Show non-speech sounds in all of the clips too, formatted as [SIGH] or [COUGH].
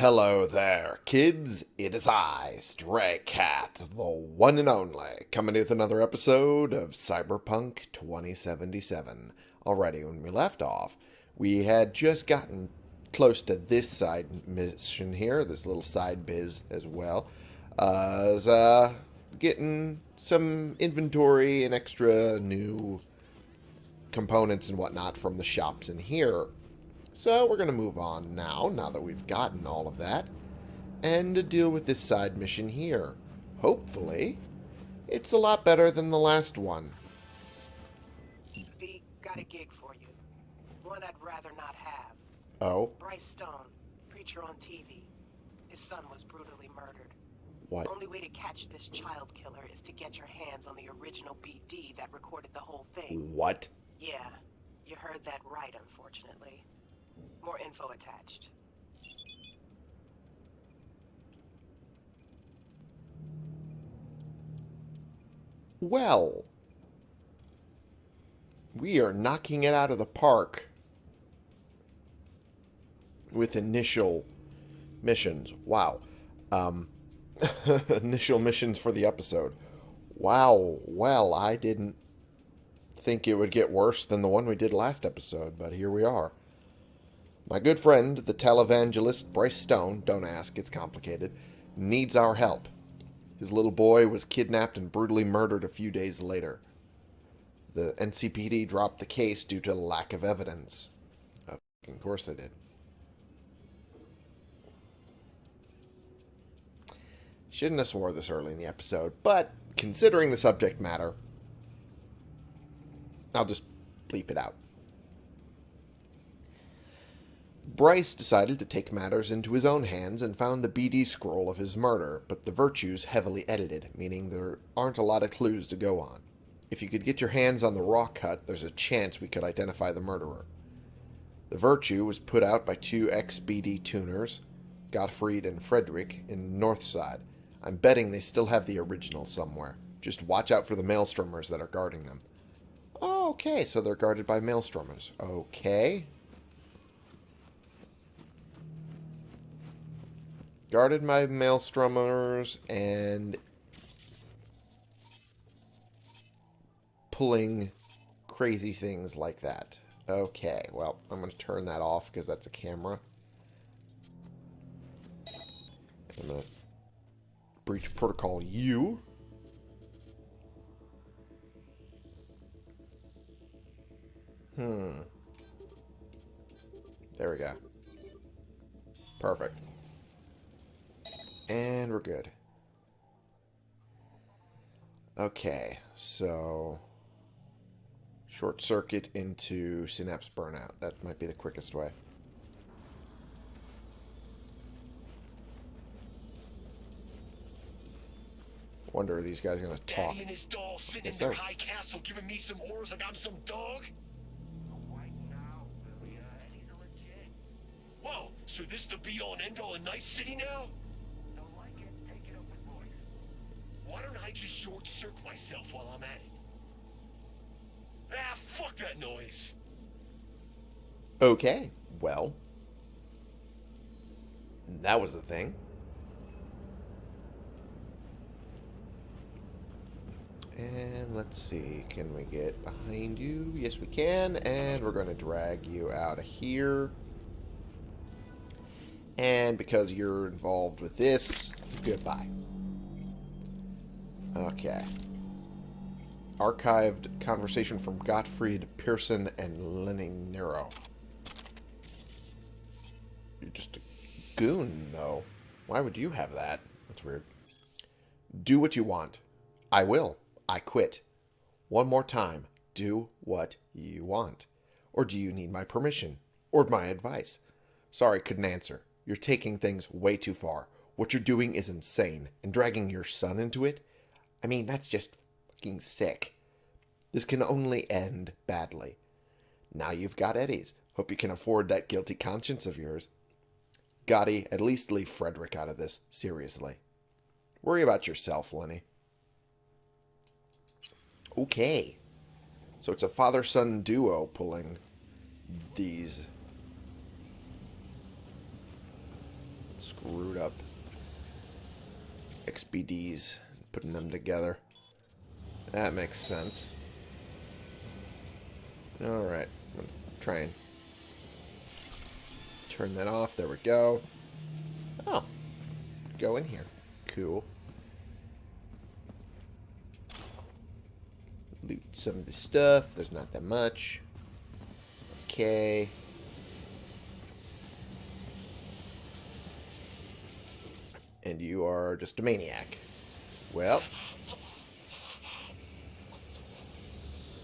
Hello there, kids. It is I, Stray Cat, the one and only, coming with another episode of Cyberpunk 2077. Already, when we left off, we had just gotten close to this side mission here, this little side biz as well, as, uh, getting some inventory and extra new components and whatnot from the shops in here. So we're going to move on now, now that we've gotten all of that, and to deal with this side mission here. Hopefully, it's a lot better than the last one. B, got a gig for you. One I'd rather not have. Oh, Bryce Stone, preacher on TV. His son was brutally murdered. what? The Only way to catch this child killer is to get your hands on the original BD that recorded the whole thing. What? Yeah, you heard that right, unfortunately. More info attached. Well, we are knocking it out of the park with initial missions. Wow. Um, [LAUGHS] initial missions for the episode. Wow. Well, I didn't think it would get worse than the one we did last episode, but here we are. My good friend, the televangelist Bryce Stone, don't ask, it's complicated, needs our help. His little boy was kidnapped and brutally murdered a few days later. The NCPD dropped the case due to lack of evidence. Of course they did. Shouldn't have swore this early in the episode, but considering the subject matter, I'll just bleep it out. Bryce decided to take matters into his own hands and found the BD scroll of his murder, but the virtues heavily edited, meaning there aren't a lot of clues to go on. If you could get your hands on the raw cut, there's a chance we could identify the murderer. The virtue was put out by two XBD tuners, Gottfried and Frederick, in Northside. I'm betting they still have the original somewhere. Just watch out for the maelstromers that are guarding them. Okay, so they're guarded by maelstromers. Okay. Guarded my maelstromers and pulling crazy things like that. Okay, well, I'm going to turn that off because that's a camera. I'm going to breach protocol U. Hmm. There we go. Perfect. And we're good. Okay, so short circuit into synapse burnout. That might be the quickest way. Wonder are these guys gonna talk? Daddy and his doll sitting Yes, in their high castle giving me some orders like I'm some dog? Whoa, so this the be-all and end-all in Night City now? Why don't I just short-circuit myself while I'm at it? Ah, fuck that noise! Okay, well, that was the thing. And let's see, can we get behind you? Yes, we can, and we're going to drag you out of here. And because you're involved with this, goodbye. Okay. Archived conversation from Gottfried Pearson and Lenny Nero. You're just a goon, though. Why would you have that? That's weird. Do what you want. I will. I quit. One more time. Do what you want. Or do you need my permission? Or my advice? Sorry, couldn't answer. You're taking things way too far. What you're doing is insane. And dragging your son into it? I mean, that's just fucking sick. This can only end badly. Now you've got Eddie's. Hope you can afford that guilty conscience of yours. Gotti, at least leave Frederick out of this, seriously. Worry about yourself, Lenny. Okay. So it's a father-son duo pulling these screwed up XBDs, putting them together. That makes sense. Alright, I'm try and turn that off. There we go. Oh, go in here. Cool. Loot some of the stuff. There's not that much. Okay. And you are just a maniac. Well,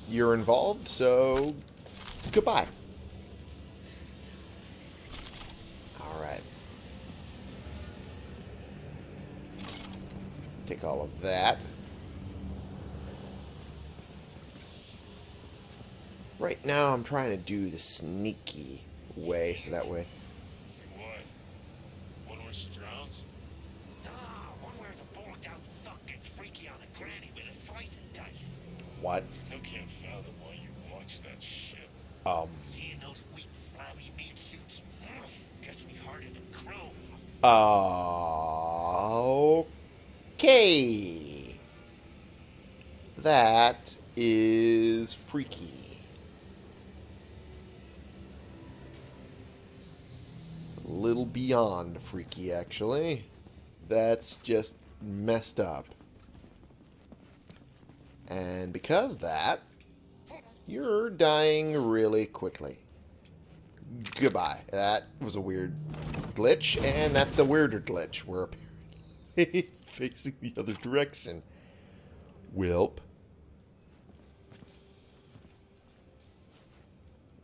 you're involved, so goodbye. Alright. Take all of that. Right now, I'm trying to do the sneaky way, so that way. See what? One where she drowns? Nah, one where the bullet out fuck gets freaky on a granny with a slice and dice. What? Still can't fathom why you watch that shit. Um. Seeing those weak, flabby meat suits ugh, gets me harder than chrome. Okay. That is freaky. A little beyond freaky, actually. That's just messed up. And because that, you're dying really quickly. Goodbye. That was a weird glitch, and that's a weirder glitch. We're apparently [LAUGHS] facing the other direction. Wilp.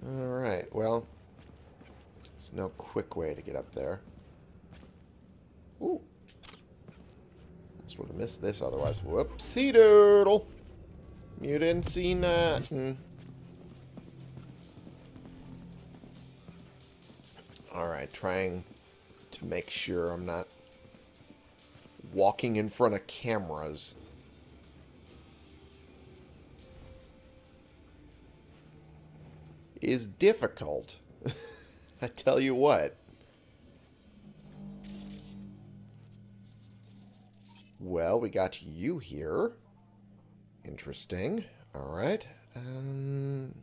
Alright, well, there's no quick way to get up there. Ooh. Just would have missed this otherwise. Whoopsie doodle. You didn't see nothing. Alright, trying to make sure I'm not walking in front of cameras. Is difficult. [LAUGHS] I tell you what. Well, we got you here. Interesting. Alright. Um...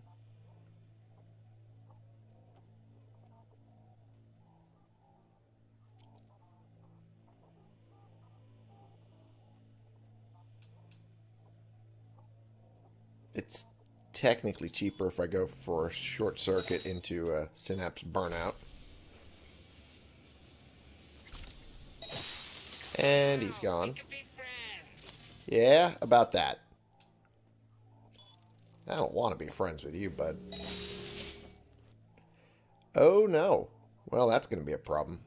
It's technically cheaper if I go for a short circuit into a synapse burnout. And he's gone. Yeah, about that. I don't want to be friends with you, bud. Oh, no. Well, that's going to be a problem.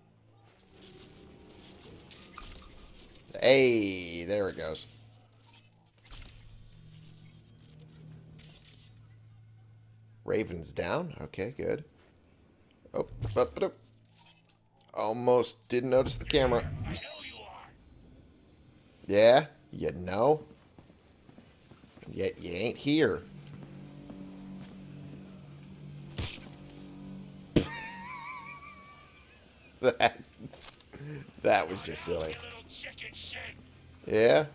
Hey, there it goes. Raven's down. Okay, good. Oh, up, up. Almost didn't notice the camera. Yeah, you know. Yet you ain't here. That that was just silly. You little chicken shit. Yeah.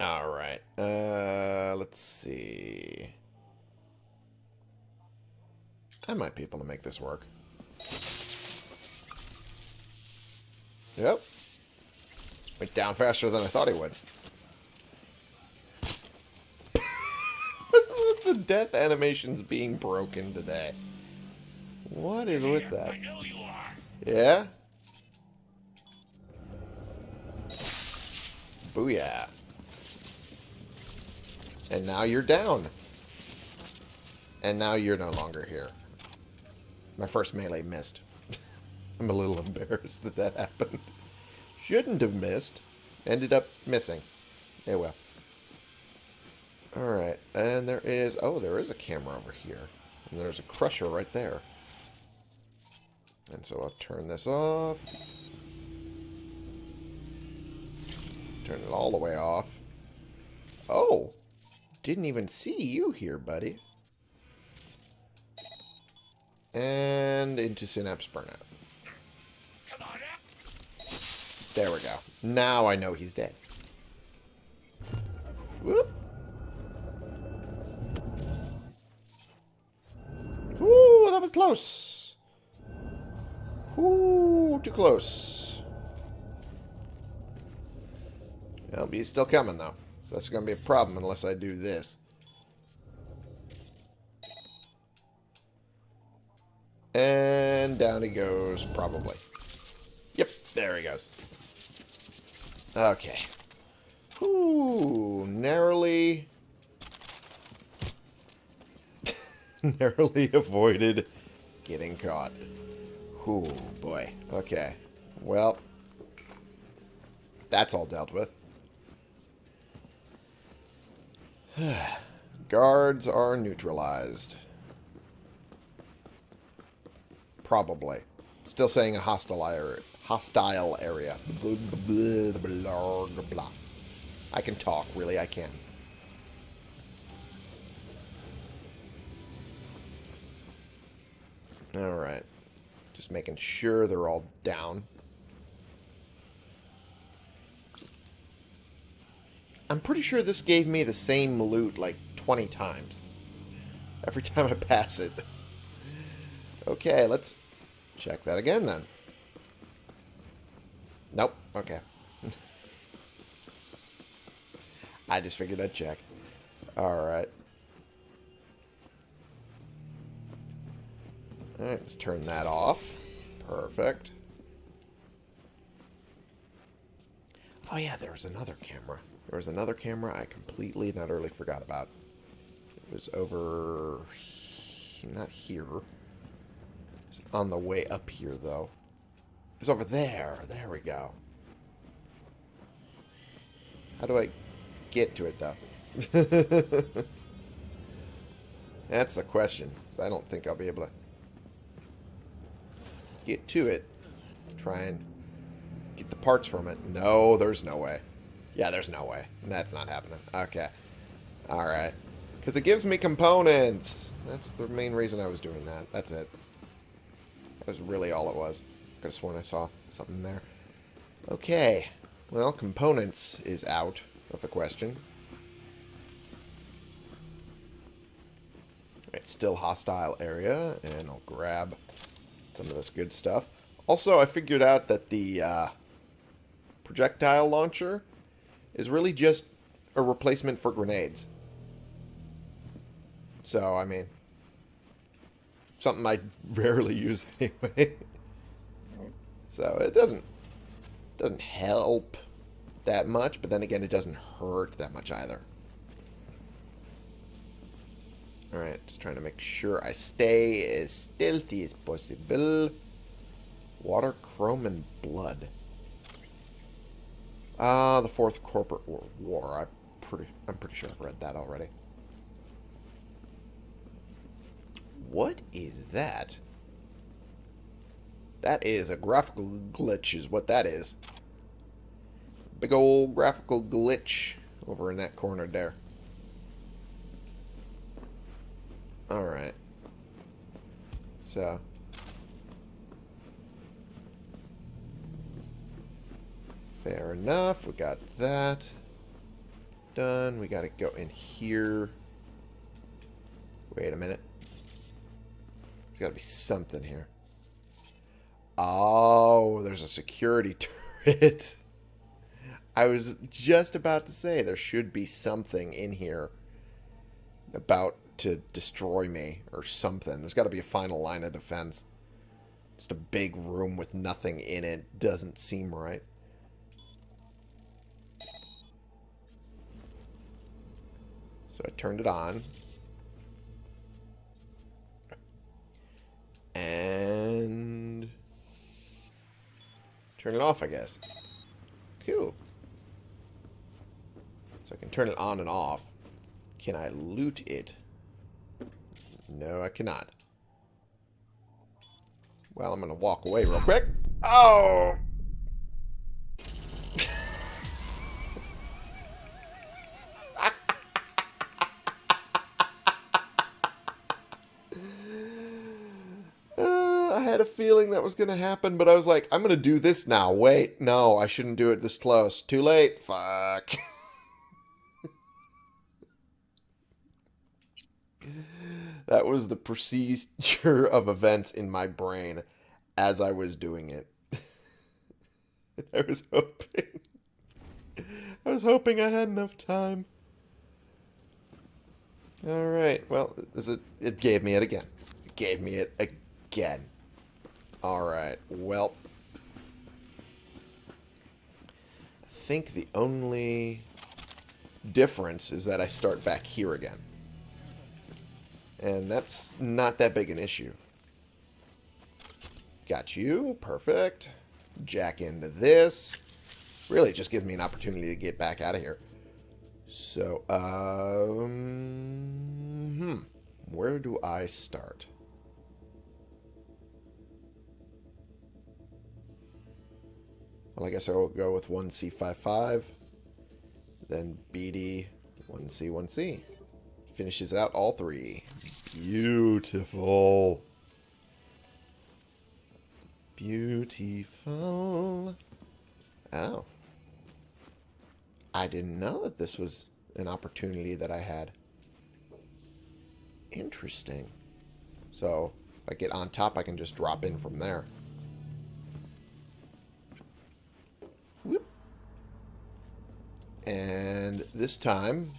All right. Uh, let's see. I might be able to make this work. Yep. Went down faster than I thought he would. The death animations being broken today? What is with that? I know you. Yeah? Booyah. And now you're down. And now you're no longer here. My first melee missed. [LAUGHS] I'm a little embarrassed [LAUGHS] that that happened. Shouldn't have missed. Ended up missing. Yeah, well. Alright, and there is... Oh, there is a camera over here. And there's a crusher right there. And so I'll turn this off. Turn it all the way off. Oh! Didn't even see you here, buddy. And into Synapse Burnout. There we go. Now I know he's dead. Whoop. Was close. Ooh, too close. Well, he's still coming, though. So that's going to be a problem unless I do this. And down he goes, probably. Yep, there he goes. Okay. Ooh, narrowly... [LAUGHS] narrowly avoided getting caught. Ooh, boy. Okay. Well, that's all dealt with. [SIGHS] Guards are neutralized. Probably. Still saying a hostile area. Hostile area. I can talk, really, I can. Alright. Just making sure they're all down. I'm pretty sure this gave me the same loot like 20 times. Every [LAUGHS] time I pass it. Okay, let's check that again then. Nope. Okay. [LAUGHS] I just figured I'd check. Alright. Alright, let's turn that off. Perfect. Oh yeah, there was another camera. There was another camera I completely and utterly forgot about. It was over... Not here. It's on the way up here, though. It was over there. There we go. How do I get to it, though? [LAUGHS] That's the question. I don't think I'll be able to get to it. Try and get the parts from it. No, there's no way. Yeah, there's no way. That's not happening. Okay. Alright. Because it gives me components. That's the main reason I was doing that. That's it. That was really all it was. I Could have sworn I saw something there. Okay. Well, components is out of the question. It's still hostile area, and I'll grab some of this good stuff. Also, I figured out that the uh, projectile launcher is really just a replacement for grenades. So, I mean, something I [LAUGHS] rarely use [LAUGHS] anyway. so it doesn't doesn't help that much, but then again, it doesn't hurt that much either. Alright, just trying to make sure I stay as stealthy as possible. Water, chrome, and blood. Ah, uh, the Fourth Corporate War. I'm pretty, I'm pretty sure I've read that already. What is that? That is a graphical glitch is what that is. Big old graphical glitch over in that corner there. Alright. So. Fair enough. We got that done. We got to go in here. Wait a minute. There's got to be something here. Oh, there's a security [LAUGHS] turret. I was just about to say there should be something in here about to destroy me or something. There's got to be a final line of defense. Just a big room with nothing in it doesn't seem right. So I turned it on. And... Turn it off, I guess. Cool. So I can turn it on and off. Can I loot it? No, I cannot. Well, I'm going to walk away real quick. Oh! [LAUGHS] Uh, I had a feeling that was going to happen, but I was like, I'm going to do this now. Wait, no, I shouldn't do it this close. Too late. Fuck. [LAUGHS] that was the procedure of events in my brain as I was doing it. [LAUGHS] I was hoping. I was hoping I had enough time. All right. Well, is it? It gave me it again. It gave me it again. All right. Well, I think the only difference is that I start back here again, and that's not that big an issue. Got you. Perfect. Jack into this. Really, just gives me an opportunity to get back out of here. So, um, hmm, where do I start? Well, I guess I'll go with 1C55, then BD 1C 1C. Finishes out all three. Beautiful. Beautiful. Oh. I didn't know that this was an opportunity that I had. Interesting. So, if I get on top, I can just drop in from there. Whoop. And this time,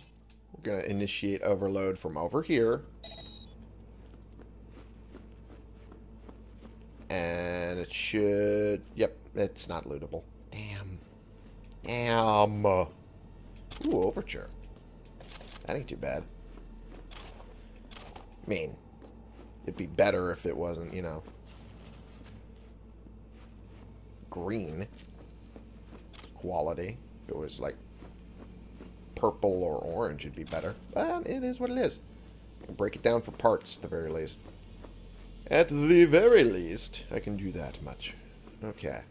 going to initiate overload from over here. And it should... Yep, it's not lootable. Damn. Damn. Ooh, overture. That ain't too bad. I mean, it'd be better if it wasn't, you know, green quality. It was like purple or orange, it'd be better. But it is what it is. Break it down for parts, at the very least. At the very least, I can do that much. Okay.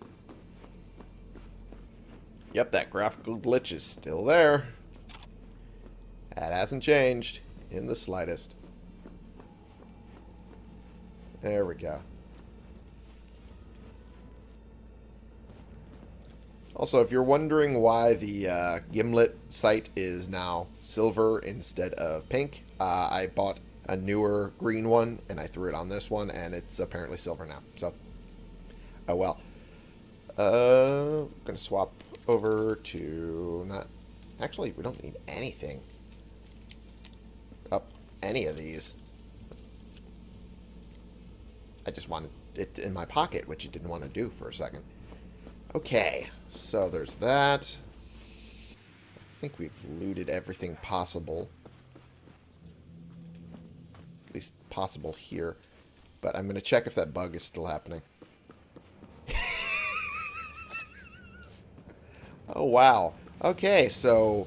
Yep, that graphical glitch is still there. That hasn't changed in the slightest. There we go. Also, if you're wondering why the uh, Gimlet sight is now silver instead of pink, uh, I bought a newer green one and I threw it on this one and it's apparently silver now. So, oh well. Uh, I'm going to swap over to not... Actually, we don't need anything up any of these. I just wanted it in my pocket, which it didn't want to do for a second. Okay, so there's that. I think we've looted everything possible. At least possible here. But I'm going to check if that bug is still happening. [LAUGHS] oh, wow. Okay, so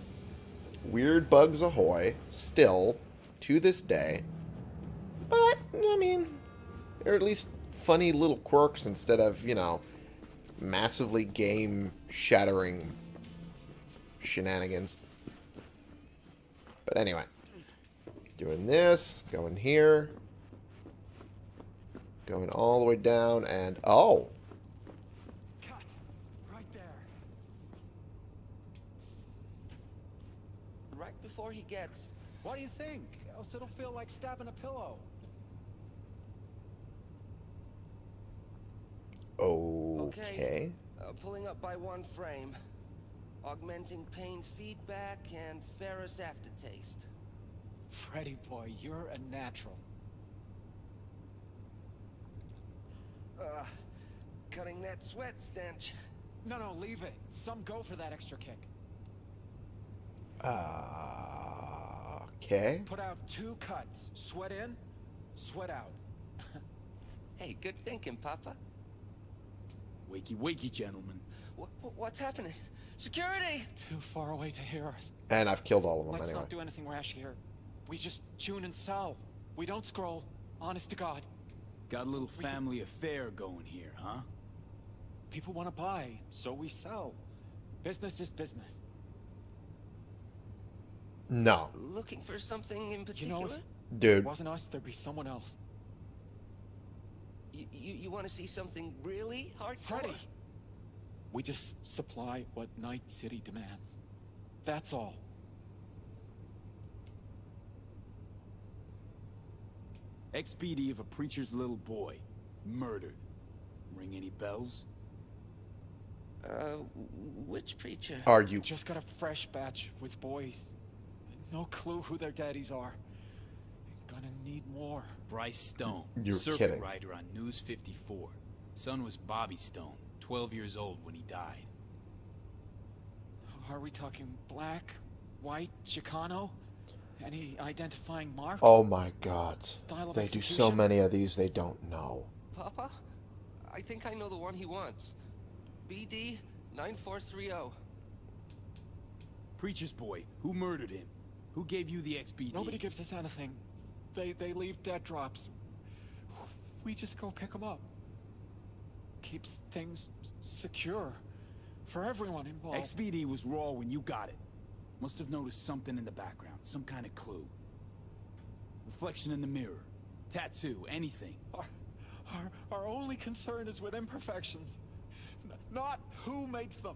weird bugs ahoy, still, to this day. But, I mean, they're at least funny little quirks instead of, you know, massively game-shattering shenanigans. But anyway, doing this, going here, going all the way down, and oh, Cut. Right there. Right before he gets... What do you think? Else it'll feel like stabbing a pillow. Okay. Uh, pulling up by one frame. Augmenting pain feedback and ferrous aftertaste. Freddy boy, you're a natural. Uh, cutting that sweat stench. No, no, leave it. Some go for that extra kick. Uh, okay. Put out two cuts. Sweat in, sweat out. [LAUGHS] Hey, good thinking, Papa. Wakey, wakey, gentlemen. What, what's happening? Security! Too far away to hear us. And I've killed all of them Let's anyway. not do anything rash here. We just tune and sell. We don't scroll. Honest to God. Got a little family affair going here, huh? People want to buy, so we sell. Business is business. No. Looking for something in particular? You particular? know, if it Dude. wasn't us, there'd be someone else. Y- You, you want to see something really hardcore? Freddy! We just supply what Night City demands. That's all. XBD of a preacher's little boy. Murdered. Ring any bells? Uh, which preacher? Are you Just got a fresh batch with boys. No clue who their daddies are. Gonna need more. Bryce Stone. You're circuit kidding. rider on News 54. Son was Bobby Stone, 12 years old when he died. Are we talking black, white, Chicano? Any identifying marks? Oh my god. Style of They do so many of these they don't know. Papa? I think I know the one he wants. BD 9430. Preacher's boy. Who murdered him? Who gave you the XBD? Nobody gives us anything. They they leave dead drops. We just go pick them up. Keeps things secure for everyone involved. XBD was raw when you got it. Must have noticed something in the background, some kind of clue. Reflection in the mirror, tattoo, anything. Our, our, our only concern is with imperfections, n- not who makes them.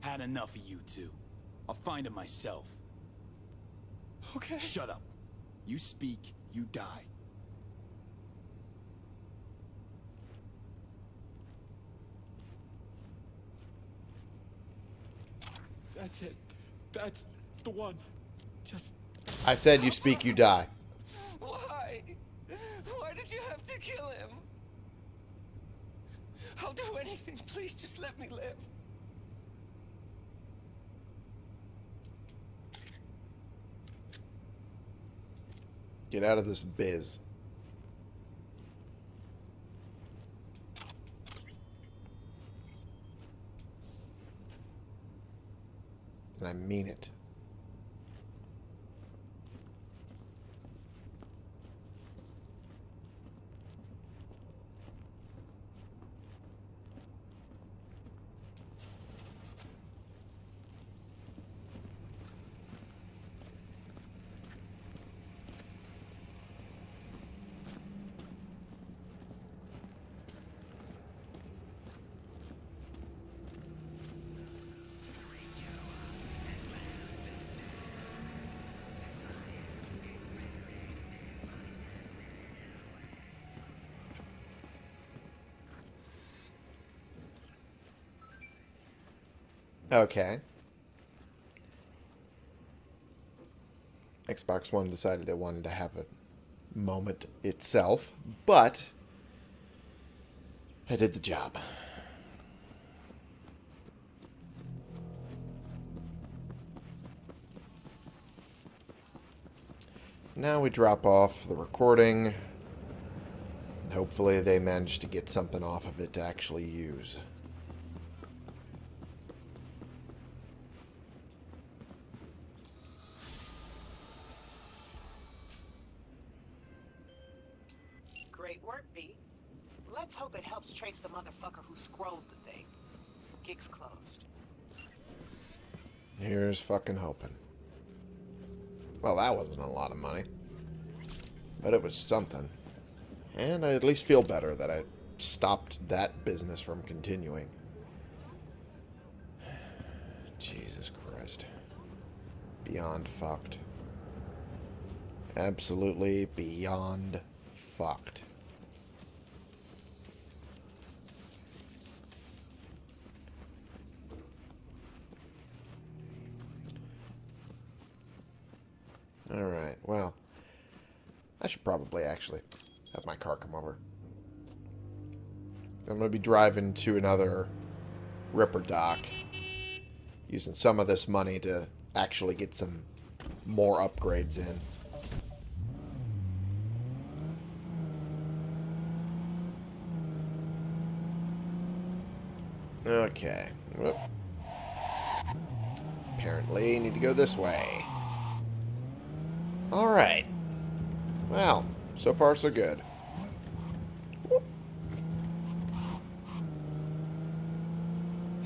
Had enough of you two. I'll find him myself. Okay. Shut up. You speak, you die. That's it. That's the one. Just I said you speak, you die. Why? Why did you have to kill him? I'll do anything. Please just let me live. Get out of this biz. And I mean it. Okay. Xbox One decided it wanted to have a moment itself, but I did the job. Now we drop off the recording. Hopefully they manage to get something off of it to actually use. Was something. And I at least feel better that I stopped that business from continuing. [SIGHS] Jesus Christ. Beyond fucked. Absolutely beyond fucked. Alright, well. Should probably actually have my car come over. I'm going to be driving to another Ripperdoc. Using some of this money to actually get some more upgrades in. Okay. Whoop. Apparently, need to go this way. Alright. Well, so far so good.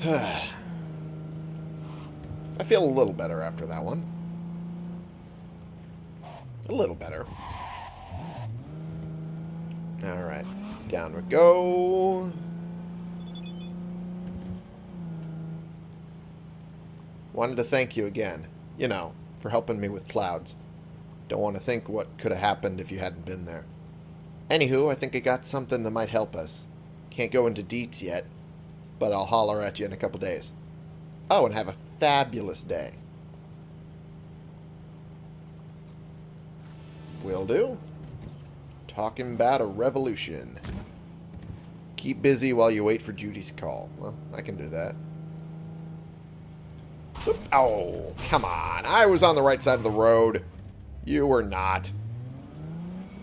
[SIGHS] I feel a little better after that one. A little better. Alright. Down we go. Wanted to thank you again. You know, for helping me with clouds. Don't want to think what could have happened if you hadn't been there. Anywho, I think I got something that might help us. Can't go into deets yet, but I'll holler at you in a couple days. Oh, and have a fabulous day. Will do. Talking about a revolution. Keep busy while you wait for Judy's call. Well, I can do that. Oop. Oh, come on. I was on the right side of the road. You were not.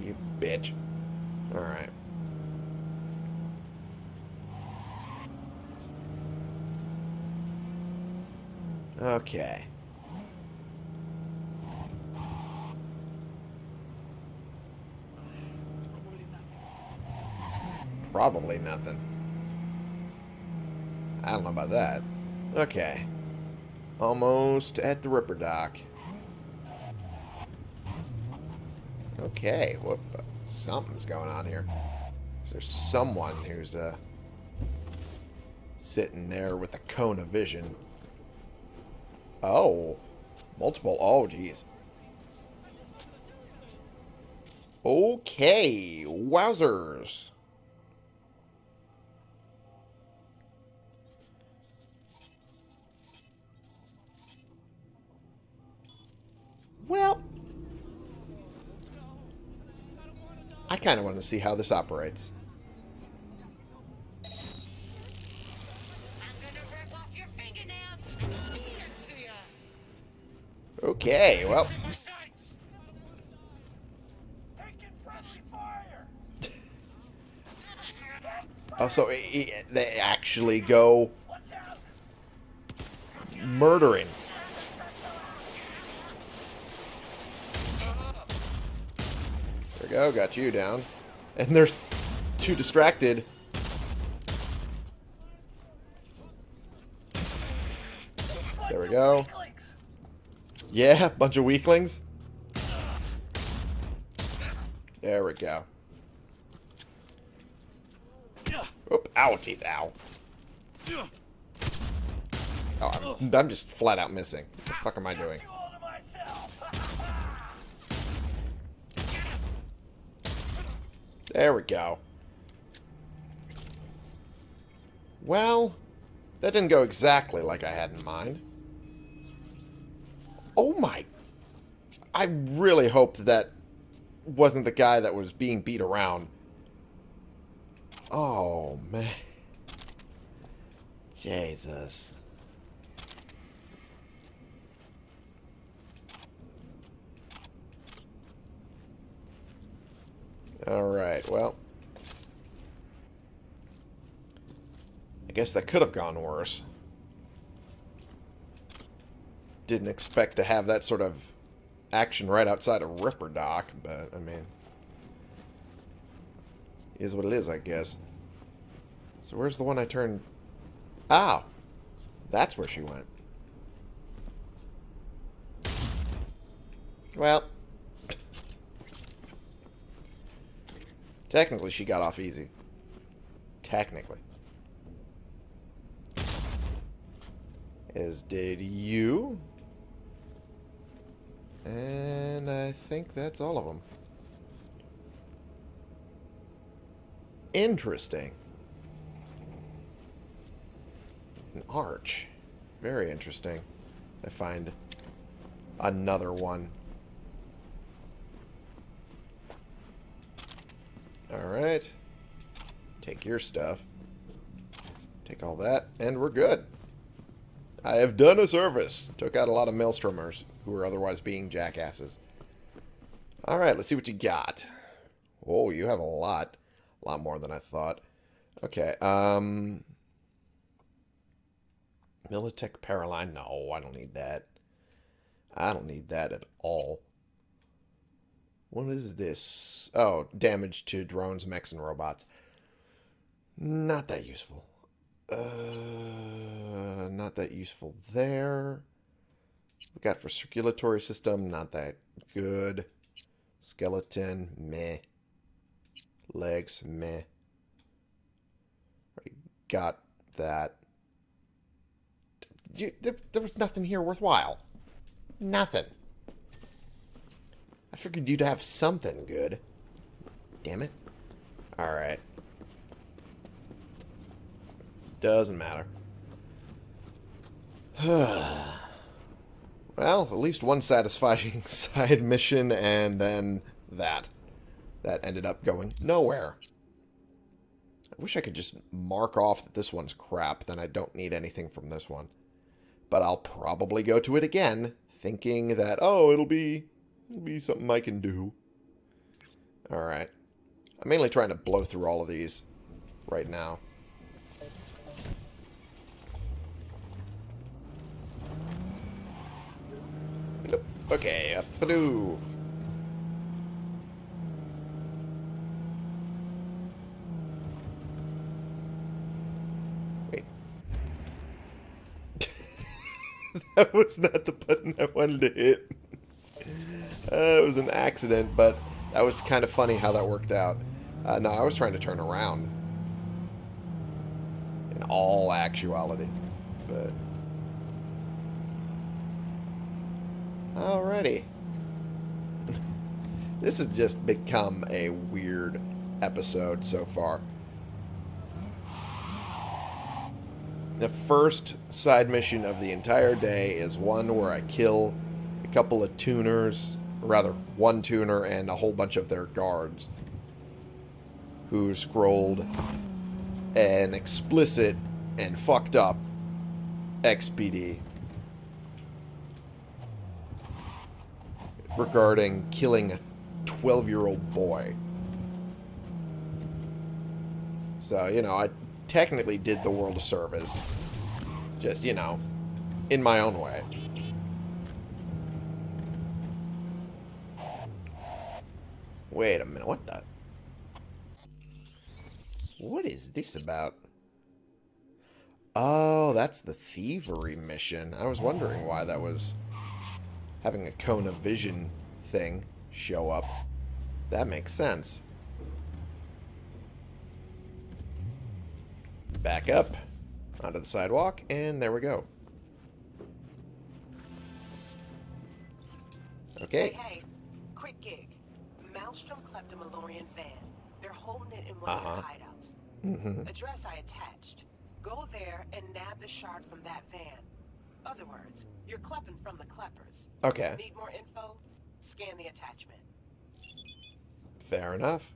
You bitch. Alright. Okay. Probably nothing. I don't know about that. Okay. Almost at the Ripperdoc. Okay, something's going on here. There's someone who's uh, sitting there with a cone of vision. Oh, multiple. Oh, geez. Okay, wowzers. Well, I kind of want to see how this operates. I'm gonna rip off your fingernails and feed them to you. Okay, well, My sights! Taking friendly fire! [LAUGHS] also they actually go murdering. There we go, got you down. And there's too distracted. There we go. Yeah, [LAUGHS] bunch of weaklings. There we go. Oop, ow, teeth, ow. Oh, I'm, I'm just flat out missing. What the fuck am I doing? all to myself! There we go. Well, that didn't go exactly like I had in mind. Oh my... I really hope that, wasn't the guy that was being beat around. Oh, man. Jesus. Alright, well. I guess that could have gone worse. Didn't expect to have that sort of action right outside of Ripperdoc, but, I mean... Is what it is, I guess. So where's the one I turned... Ah! That's where she went. Well... Technically, she got off easy. Technically. As did you. And I think that's all of them. Interesting. An arch. Very interesting. I find another one. Alright. Take your stuff. Take all that, and we're good. I have done a service. Took out a lot of maelstromers who were otherwise being jackasses. Alright, let's see what you got. Oh, you have a lot. A lot more than I thought. Okay, um... Militech Paraline? No, I don't need that. I don't need that at all. What is this? Oh, damage to drones, mechs, and robots. Not that useful. Uh, not that useful there. We got for circulatory system, not that good. Skeleton, meh. Legs, meh. Already got that. There, there was nothing here worthwhile. Nothing. I figured you'd have something good. Damn it. Alright. Doesn't matter. [SIGHS] well, at least one satisfying [LAUGHS] side mission, and then that. That ended up going nowhere. I wish I could just mark off that this one's crap, then I don't need anything from this one. But I'll probably go to it again, thinking that, oh, it'll be, it'll be something I can do. Alright. I'm mainly trying to blow through all of these right now. Okay, up a doo. Wait. [LAUGHS] that was not the button I wanted to hit. Uh, it was an accident, but that was kind of funny how that worked out. Uh, no, I was trying to turn around. In all actuality. But... Alrighty. [LAUGHS] this has just become a weird episode so far. The first side mission of the entire day is one where I kill a couple of tuners, or rather, one tuner and a whole bunch of their guards who scrolled an explicit and fucked up XBD regarding killing a 12 year old boy. So, you know, I technically did the world a service. Just, you know, in my own way. Wait a minute, what the? What is this about? Oh, that's the thievery mission. I was wondering why that was having a cone of vision thing show up. That makes sense. Back up onto the sidewalk, and there we go. Okay. Hey, hey. Maelstrom clept a Malorian van. They're holding it in one Uh-huh. of their hideouts. hmm Address I attached. Go there and nab the shard from that van. Other words, you're klepping from the kleppers. Okay, Need more info? Scan the attachment. fair enough.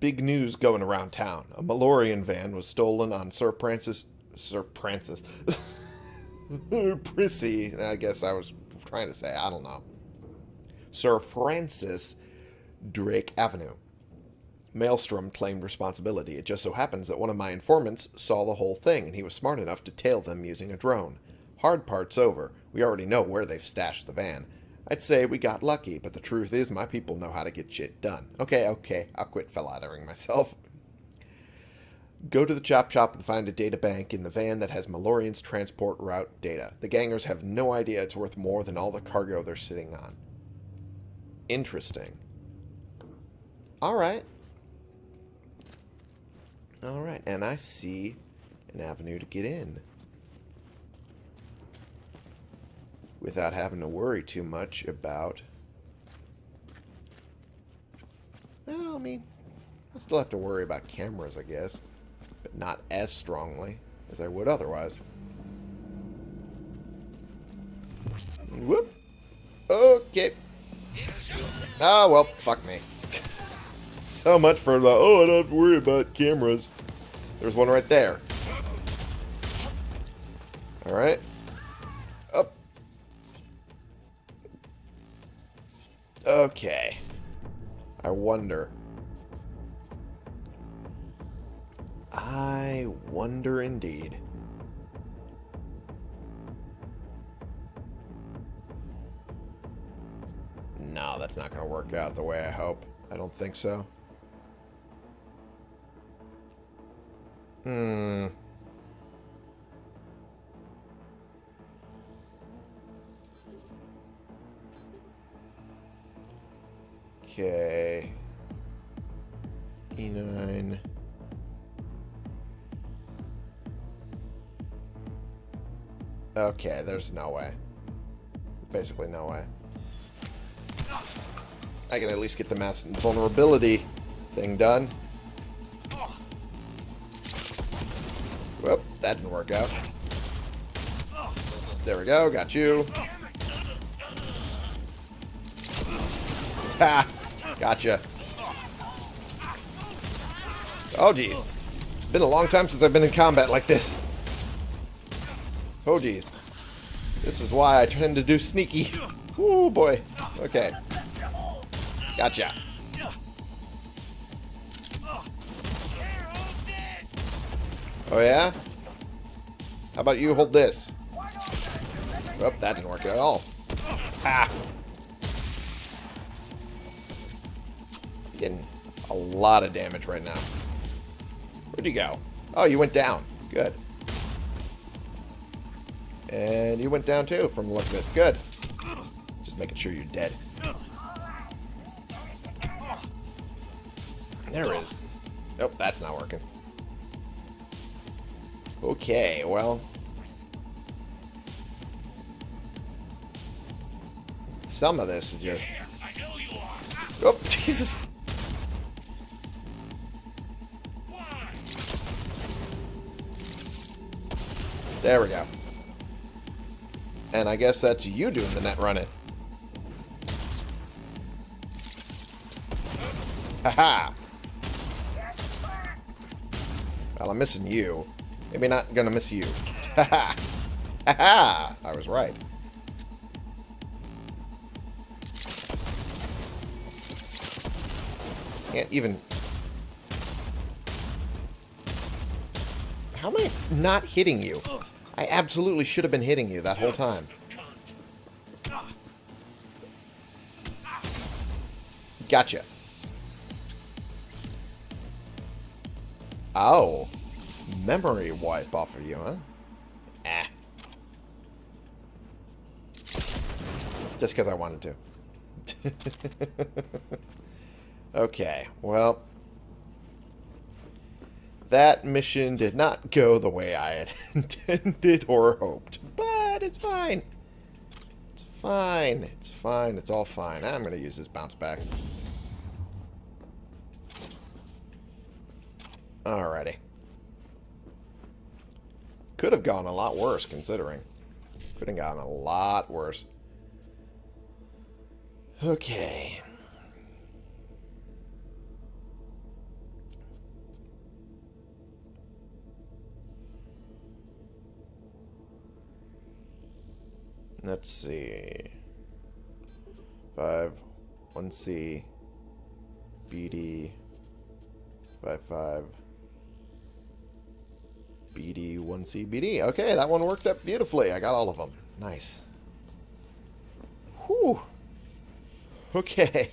Big news going around town. A Malorian van was stolen on Sir Francis... Sir Francis. [LAUGHS] Prissy, I guess I was trying to say. I don't know. Sir Francis Drake Avenue. Maelstrom claimed responsibility. It just so happens that one of my informants saw the whole thing, and he was smart enough to tail them using a drone. Hard part's over. We already know where they've stashed the van. I'd say we got lucky, but the truth is my people know how to get shit done. Okay, okay, I'll quit flattering myself. Go to the chop shop and find a data bank in the van that has Malorian's transport route data. The gangers have no idea it's worth more than all the cargo they're sitting on. Interesting. Alright. Alright, and I see an avenue to get in. Without having to worry too much about... Well, I mean, I still have to worry about cameras, I guess. But not as strongly as I would otherwise. Whoop. Okay. Oh, well, fuck me. [LAUGHS] so much for the, oh, I don't have to worry about cameras. There's one right there. Alright. Up. Okay. I wonder. I wonder indeed. No, that's not going to work out the way I hope. I don't think so. Hmm. Okay. E9. Okay, there's no way. Basically no way. I can at least get the mass vulnerability thing done. Whoop, that didn't work out. There we go, got you. [LAUGHS] Ha! Gotcha. Oh, jeez. It's been a long time since I've been in combat like this. Oh, jeez. This is why I tend to do sneaky. Oh, boy. Okay. Gotcha. Oh, yeah? How about you hold this? Oh, that didn't work at all. Ah! Getting a lot of damage right now. Where'd you go? Oh, you went down. Good. And you went down too, from the look of it. Good. Just making sure you're dead. Nope, that's not working. Okay, well. Some of this is just... Yeah, I know you are. Oh, [LAUGHS] Jesus. There we go. And I guess that's you doing the net running. Haha. Well, I'm missing you. Maybe not gonna miss you. Haha. [LAUGHS] Haha. I was right. Can't even... How am I not hitting you? I absolutely should have been hitting you that whole time. Gotcha. Oh. Memory wipe off of you, huh? Ah. Just because I wanted to. [LAUGHS] okay, well. That mission did not go the way I had [LAUGHS] intended or hoped. But it's fine. It's fine. It's fine. It's all fine. I'm going to use this bounce back. Alrighty. Could have gone a lot worse, considering. Could have gone a lot worse. Okay. Let's see. 5, 1C, BD, 5, 5, BD, 1C, BD. Okay, that one worked up beautifully. I got all of them. Nice. Whew. Okay.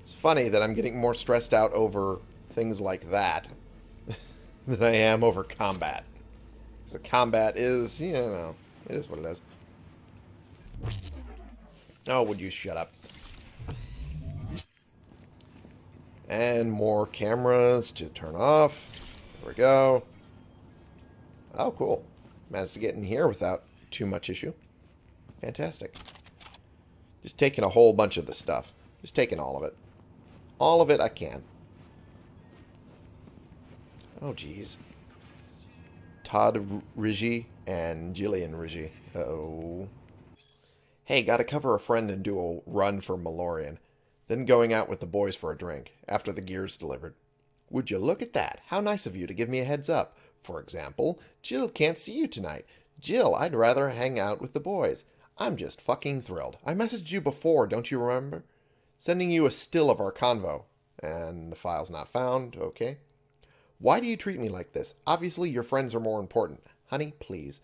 It's funny that I'm getting more stressed out over things like that [LAUGHS] than I am over combat. The combat is, you know, it is what it is. Oh, would you shut up? And more cameras to turn off. There we go. Oh, cool. Managed to get in here without too much issue. Fantastic. Just taking a whole bunch of the stuff. Just taking all of it. All of it I can. Oh, jeez. Todd Rigi and Jillian Rigi. Uh oh Hey, gotta cover a friend and do a run for Malorian. Then going out with the boys for a drink, after the gear's delivered. Would you look at that? How nice of you to give me a heads up. For example, Jill can't see you tonight. Jill, I'd rather hang out with the boys. I'm just fucking thrilled. I messaged you before, don't you remember? Sending you a still of our convo. And the file's not found, okay. Why do you treat me like this? Obviously your friends are more important. Honey, please.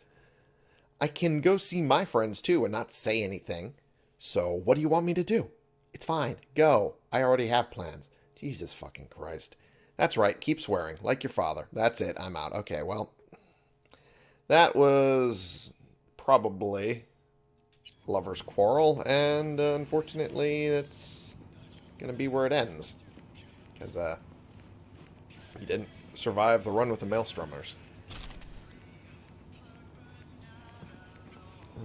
I can go see my friends too and not say anything. So what do you want me to do? It's fine. Go. I already have plans. Jesus fucking Christ. That's right. Keep swearing. Like your father. That's it. I'm out. Okay, well. That was probably lover's quarrel, and uh, unfortunately, that's gonna be where it ends. Because uh, he didn't survive the run with the Maelstromers.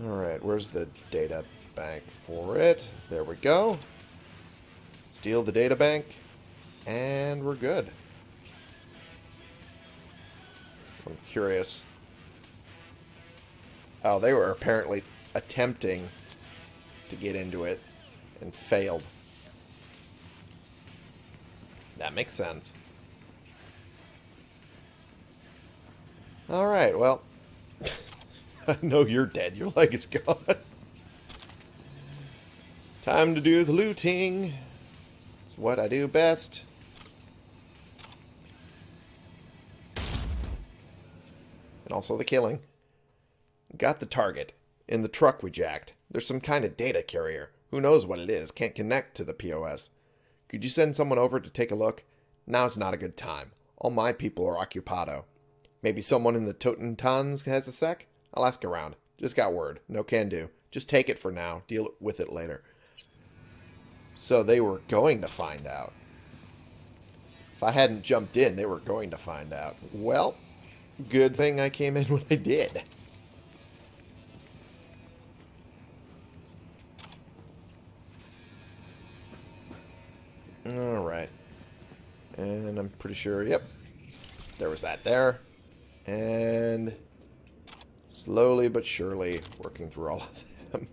Alright, where's the data bank for it? There we go. Steal the data bank, and we're good. I'm curious. Oh, they were apparently attempting to get into it and failed. That makes sense. Alright, well. [LAUGHS] I know you're dead. Your leg is gone. [LAUGHS] Time to do the looting. It's what I do best. And also the killing. Got the target. In the truck we jacked. There's some kind of data carrier. Who knows what it is. Can't connect to the POS. Could you send someone over to take a look? Now's not a good time. All my people are occupado. Maybe someone in the Totentanz has a sec? I'll ask around. Just got word. No can do. Just take it for now. Deal with it later. So they were going to find out. If I hadn't jumped in, they were going to find out. Well, good thing I came in [LAUGHS] when I did. Alright. And I'm pretty sure, yep. There was that there. And slowly but surely working through all of them.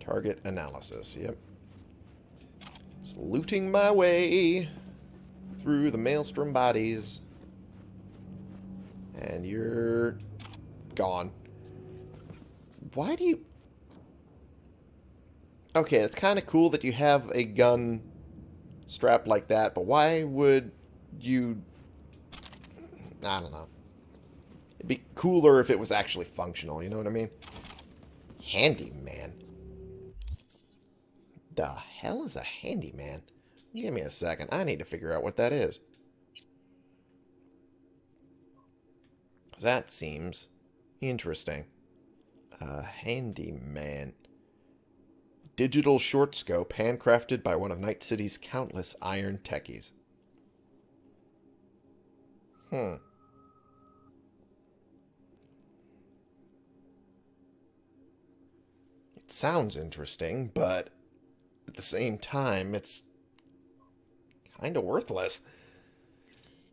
Target analysis, yep. Looting my way through the maelstrom bodies. And you're gone. Why do you... Okay, it's kind of cool that you have a gun strapped like that, but why would you... I don't know. It'd be cooler if it was actually functional, you know what I mean? Handyman. The hell is a handyman? Give me a second. I need to figure out what that is. That seems interesting. A handyman. Digital short scope handcrafted by one of Night City's countless iron techies. Hmm. It sounds interesting, but at the same time, it's kind of worthless.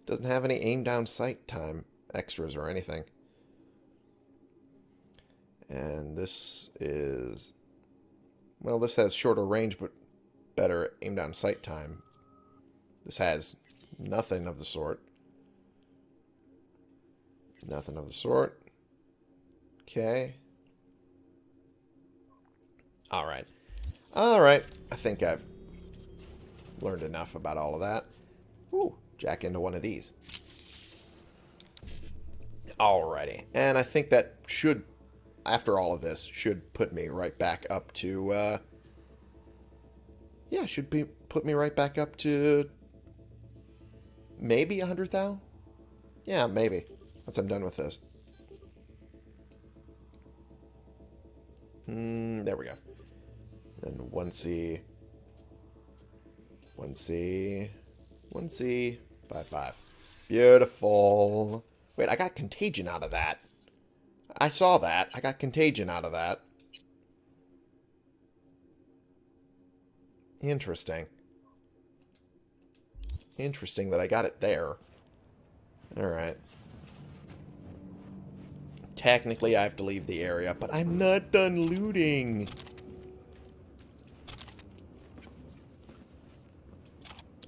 Doesn't have any aim down sight time extras or anything. And this is... Well, this has shorter range, but better aim down sight time. This has nothing of the sort. Nothing of the sort. Okay. Alright. Alright. I think I've learned enough about all of that. Ooh, jack into one of these. Alrighty. And I think that should, after all of this, should put me right back up to, uh... Yeah, should be put me right back up to... Maybe a 100,000? Yeah, maybe. Once I'm done with this. Hmm, there we go. Then 1C... 1C... 1C... 5-5. Beautiful. Wait, I got contagion out of that. I saw that. I got contagion out of that. Interesting. Interesting that I got it there. Alright. Technically, I have to leave the area, but I'm not done looting.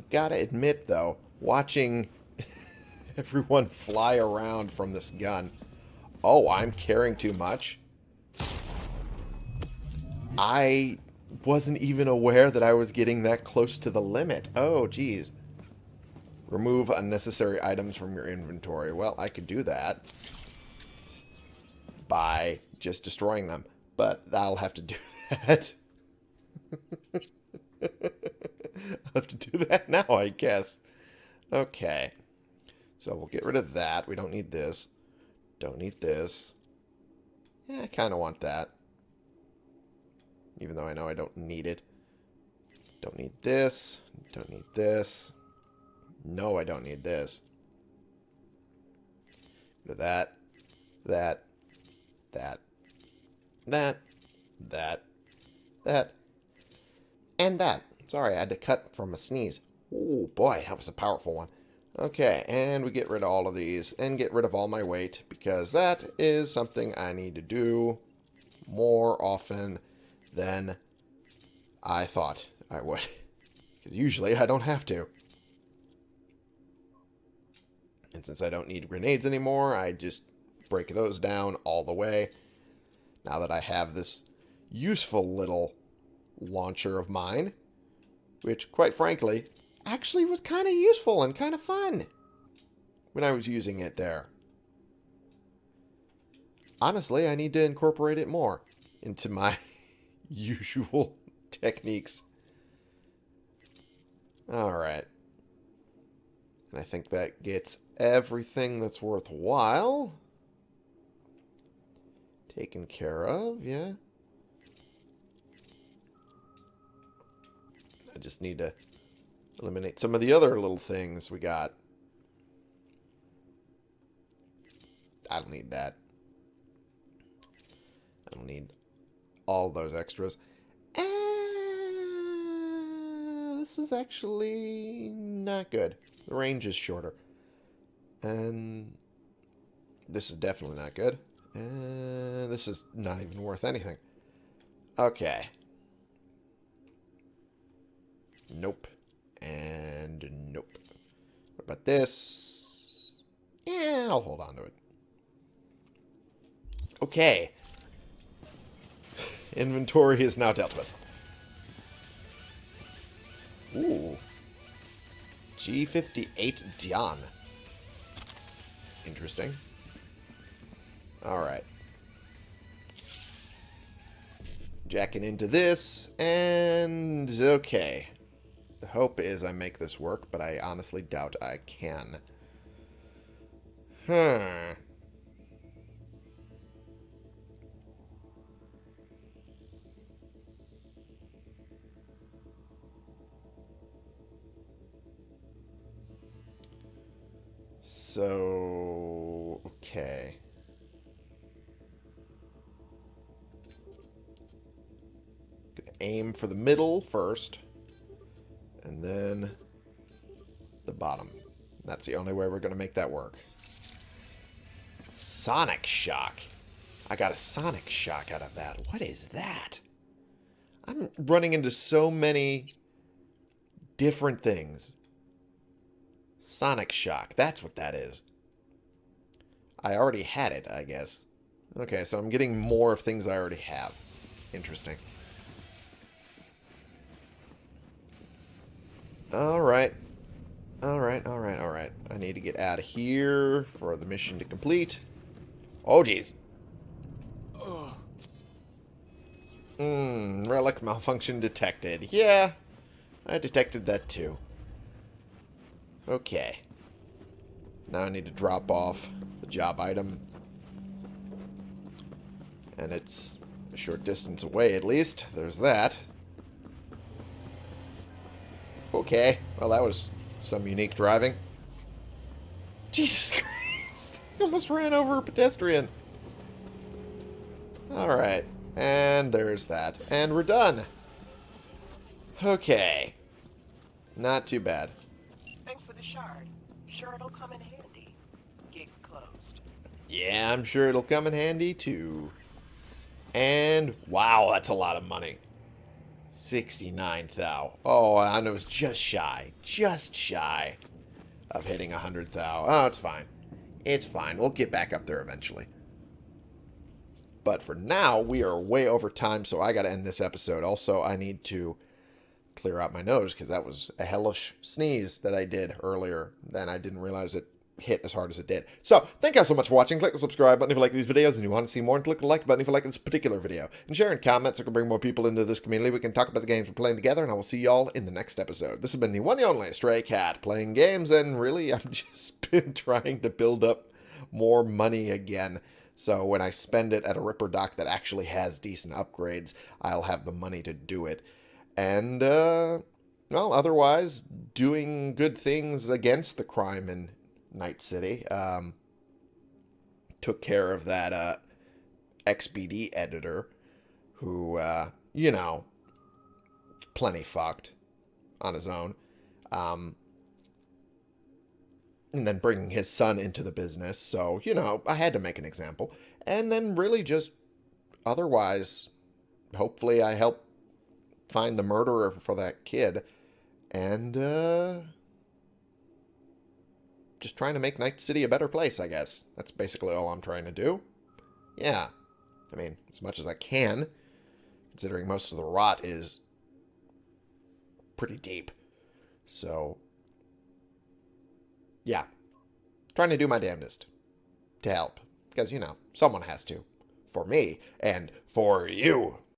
Gotta admit, though, watching [LAUGHS] everyone fly around from this gun. Oh, I'm carrying too much? I wasn't even aware that I was getting that close to the limit. Oh, geez. Remove unnecessary items from your inventory. Well, I could do that by just destroying them. But I'll have to do [LAUGHS] that. [LAUGHS] I'll have to do that now, I guess. Okay. So we'll get rid of that. We don't need this. Don't need this. Yeah, I kind of want that. even though I know I don't need it. Don't need this. Don't need this. No, I don't need this. That, that, that, that, that, that, and that. Sorry, I had to cut from a sneeze. Oh boy, that was a powerful one. Okay, and we get rid of all of these and get rid of all my weight because that is something I need to do more often than I thought I would. [LAUGHS] Because usually I don't have to. And since I don't need grenades anymore, I just break those down all the way. Now that I have this useful little launcher of mine, which, quite frankly, actually was kind of useful and kind of fun when I was using it there. Honestly, I need to incorporate it more into my [LAUGHS] usual [LAUGHS] techniques. Alright. And I think that gets everything that's worthwhile taken care of, yeah. I just need to eliminate some of the other little things we got. I don't need that. I don't need all those extras. This is actually not good. The range is shorter. And this is definitely not good. And this is not even worth anything. Okay. Nope. What about this? Yeah, I'll hold on to it. Okay. Inventory is now dealt with. Ooh. G58 Dion. Interesting. Alright. Jacking into this, and okay. The hope is I make this work, but I honestly doubt I can. Hmm. So, okay. Aim for the middle first, and then the bottom. That's the only way we're going to make that work. Sonic Shock. I got a Sonic Shock out of that. What is that? I'm running into so many different things. Sonic Shock. That's what that is. I already had it, I guess. Okay, so I'm getting more of things I already have. Interesting. Alright. Alright, alright, alright. I need to get out of here for the mission to complete. Oh, jeez. Hmm, relic malfunction detected. Yeah, I detected that too. Okay. Now I need to drop off the job item. And it's a short distance away at least. There's that. Okay. Well, that was some unique driving. Jesus [LAUGHS] Christ. [LAUGHS] I almost ran over a pedestrian. Alright. And there's that. And we're done. Okay. Not too bad. Thanks for the shard. Sure it'll come in handy. Gig closed. Yeah, I'm sure it'll come in handy too. And wow, that's a lot of money. 69 thou. Oh, and it was just shy. Just shy of hitting 100 thou. Oh, it's fine. It's fine. We'll get back up there eventually. But for now, we are way over time, so I got to end this episode. Also, I need to clear out my nose because that was a hellish sneeze that I did earlier. Then I didn't realize it hit as hard as it did. So, thank you all so much for watching. Click the subscribe button if you like these videos and you want to see more, and click the like button if you like this particular video. And share and comment so we can bring more people into this community. We can talk about the games we're playing together, and I will see y'all in the next episode. This has been the one and only Stray Cat playing games, and really, [LAUGHS] I've just been trying to build up more money again. So when I spend it at a Ripperdoc that actually has decent upgrades, I'll have the money to do it. And, uh, well, otherwise, doing good things against the crime in Night City. Um, took care of that uh, XBD editor who, uh, you know, plenty fucked on his own. Um, and then bringing his son into the business. So, you know, I had to make an example. And then really just otherwise, hopefully I help find the murderer for that kid. And, uh, just trying to make Night City a better place, I guess. That's basically all I'm trying to do. Yeah. I mean, as much as I can, considering most of the rot is pretty deep. So, yeah. Trying to do my damnedest to help. Because, you know, someone has to. For me and for you.